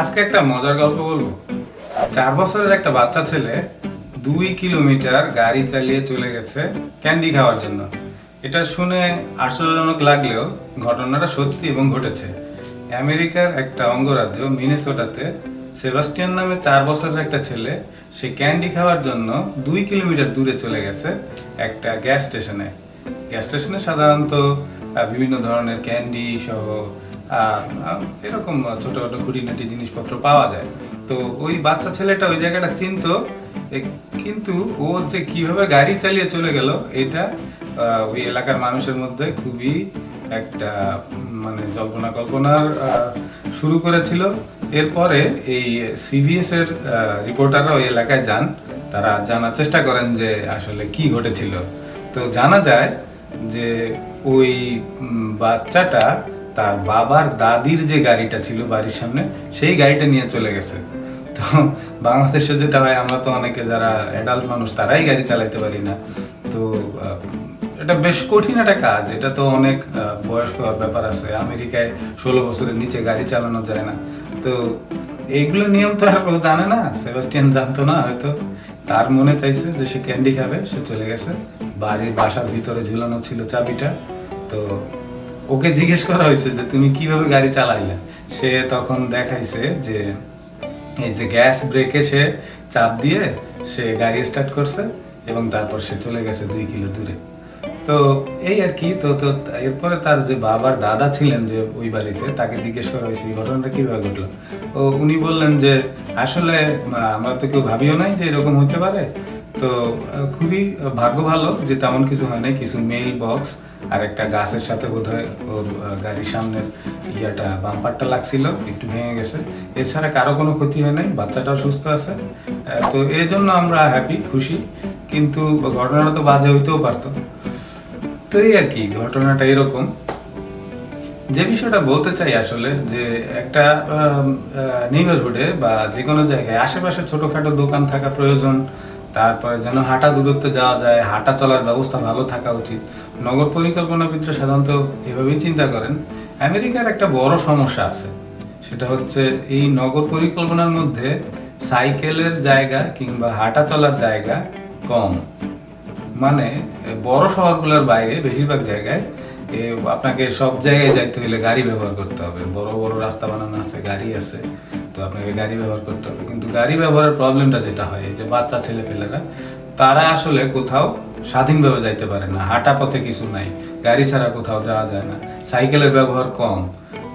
আজকে একটা মজার গল্প বলব। চার বছরের একটা বাচ্চা ছেলে দুই কিলোমিটার গাড়ি চালিয়ে চলে গেছে ক্যান্ডি খাওয়ার জন্য। এটা শুনে আশ্চর্যজনক লাগলেও ঘটনাটা সত্যি এবং ঘটেছে। আমেরিকার একটা অঙ্গরাজ্য মিনেসোটাতে সেবাস্টিয়ান নামে চার বছরের একটা ছেলে, সে ক্যান্ডি খাওয়ার জন্য দুই কিলোমিটার দূরে চলে গেছে একটা গ্যাস স্টেশনে। গ্যাস স্টেশনে সাধারণত বিভিন্ন ধরনের ক্যান্ডি সহ এরকম ছোট ছোট খুঁটিনাটি জিনিসপত্র পাওয়া যায়। তো ওই বাচ্চা ছেলেটা ওই জায়গাটা চিনতো কিন্তু ও যে কীভাবে গাড়ি চালিয়ে চলে গেল, এটা ওই এলাকার মানুষের মধ্যে খুবই একটা মানে জল্পনা কল্পনার শুরু করেছিল। এরপরে এই সিবিএস এর রিপোর্টাররা ওই এলাকায় যান। তারা জানার চেষ্টা করেন যে আসলে কি ঘটেছিল। তো জানা যায় যে ওই বাচ্চাটা তার বাবার দাদির যে গাড়িটা ছিল বাড়ির সামনে, সেই গাড়িটা নিয়ে চলে গেছে। তো বাংলাদেশে যেটা হয়, আমরা তো অনেকে যারা অ্যাডাল্ট মানুষ, তারাই গাড়ি চালাতে পারি না। তো এটা বেশ কঠিন একটা কাজ। এটা তো অনেক বয়স্ক ব্যাপার আছে। আমেরিকায় ষোলো বছরের নিচে গাড়ি চালানো যায় না। তো এইগুলো নিয়ম তো আর জানে না। সেবাস্টিয়ান জানতো না হয়তো। তার মনে চাইছে যে সে ক্যান্ডি খাবে, সে চলে গেছে। বাড়ির বাসার ভিতরে ঝুলানো ছিল চাবিটা। তো ওকে জিজ্ঞেস করা হয়েছে যে তুমি কীভাবে গাড়ি চালাইলে? সে তখন দেখাইছে যে এই যে গ্যাস ব্রেকে সে চাপ দিয়ে সে গাড়ি স্টার্ট করছে এবং তারপর সে চলে গেছে দুই কিলো দূরে। তো এই আর কি, তো তো এরপরে তার যে বাবার দাদা ছিলেন যে ওই বাড়িতে, তাকে জিজ্ঞেস করা হয়েছে, এই ঘটনাটা কীভাবে ঘটলো? ও উনি বললেন যে, আসলে আমরা তো কেউ ভাবিও নাই যে এরকম হতে পারে। তো খুবই ভাগ্য ভালো যে তেমন কিছু হয় নাই, কিছু মেইল বক্স আর একটা গাছের সাথে বোধহয় ওর গাড়ির সামনের ইয়াটা বাম্পারটা লাগছিল, একটু ভেঙে গেছে। এছাড়া কারও কোনো ক্ষতি হয় নাই, বাচ্চাটাও সুস্থ আছে। তো এই জন্য আমরা হ্যাপি খুশি, কিন্তু ঘটনাটা তো বাজে হইতেও পারতো। তো এই আর কি, ঘটনাটা এরকম। যে বিষয়টা বলতে চাই আসলে, যে একটা নেইবারহুডে বা যে কোনো জায়গায়, আশেপাশে ছোটখাটো দোকান থাকা প্রয়োজন তারপরে যেন হাঁটা দূরত্বে যাওয়া যায়, হাঁটা চলার ব্যবস্থা ভালো থাকা উচিত। নগর পরিকল্পনাবিদরা সাধারণত এভাবেই চিন্তা করেন। আমেরিকার একটা বড় সমস্যা আছে। সেটা হচ্ছে এই নগর পরিকল্পনার মধ্যে সাইকেলের জায়গা কিংবা হাঁটা চলার জায়গা কম। মানে বড় শহরগুলোর বাইরে বেশিরভাগ জায়গায় আপনাকে সব জায়গায় যাইতে হলে গাড়ি ব্যবহার করতে হবে। বড় বড় রাস্তা বানানো আছে, গাড়ি আছে, তো আপনাকে গাড়ি ব্যবহার করতে হবে। কিন্তু গাড়ি ব্যবহারের প্রবলেমটা যেটা হয় যে বাচ্চা ছেলে ছেলেপেলেরা, তারা আসলে কোথাও স্বাধীনভাবে যাইতে পারে না। হাঁটা পথে কিছু নাই, গাড়ি ছাড়া কোথাও যাওয়া যায় না, সাইকেলের ব্যবহার কম।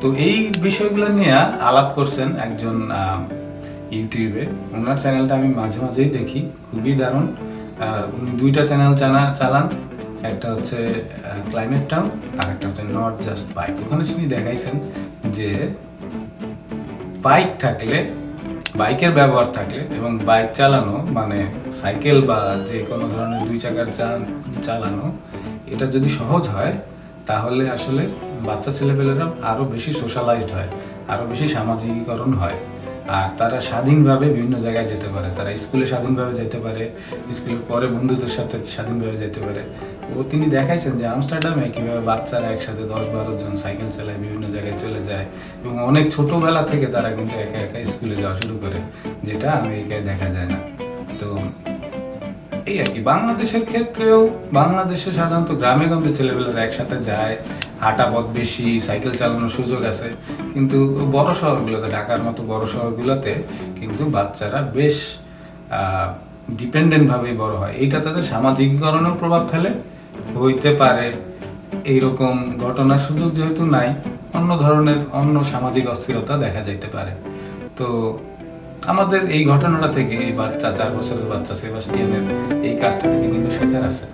তো এই বিষয়গুলো নিয়ে আলাপ করছেন একজন ইউটিউবে। ওনার চ্যানেলটা আমি মাঝে মাঝেই দেখি, খুবই দারুণ। উনি দুইটা চ্যানেল চালান। একটা হচ্ছে ক্লাইমেট টাউন আর একটা হচ্ছে নট জাস্ট বাইক ওখানে তিনি দেখাইছেন যে বাইক থাকলে বাইকের ব্যবহার থাকলে এবং বাইক চালানো মানে সাইকেল বা যে কোনো ধরনের দুই চাকার চালানো, এটা যদি সহজ হয়, তাহলে আসলে বাচ্চা ছেলেপেলেরা আরও বেশি সোশ্যালাইজড হয় আরও বেশি সামাজিকীকরণ হয়। আর তারা স্বাধীনভাবে বিভিন্ন জায়গায় যেতে পারে। তারা স্কুলে স্বাধীনভাবে যেতে পারে, স্কুলের পরে বন্ধুদের সাথে স্বাধীনভাবে যেতে পারে। ও তিনি দেখাইছেন যে আমস্টারডামে কীভাবে বাচ্চারা একসাথে দশ বারো জন সাইকেল চালায়, বিভিন্ন জায়গায় চলে যায় এবং অনেক ছোটোবেলা থেকে তারা কিন্তু একা একা স্কুলে যাওয়া শুরু করে, যেটা আমেরিকায় দেখা যায় না। তো এই আর কি, বাংলাদেশের ক্ষেত্রেও বাংলাদেশে সাধারণত গ্রামে গঞ্জে ছেলেপেলেরা একসাথে যায় হাঁটা পথ বেশি, সাইকেল চালানোর সুযোগ আছে। কিন্তু বড় শহরগুলোতে, ঢাকার মতো বড় শহরগুলোতে কিন্তু বাচ্চারা বেশ ডিপেন্ডেন্ট ভাবেই বড় হয়। এইটা তাদের সামাজিকীকরণেও প্রভাব ফেলে, হইতে পারে। এইরকম ঘটনার সুযোগ যেহেতু নাই, অন্য ধরনের, অন্য সামাজিক অস্থিরতা দেখা যাইতে পারে। তো আমাদের এই ঘটনাটা থেকে এই বাচ্চা, চার বছরের বাচ্চা সেবাস্টিয়ানের এই কাজটা থেকে কিন্তু শেখার আছে।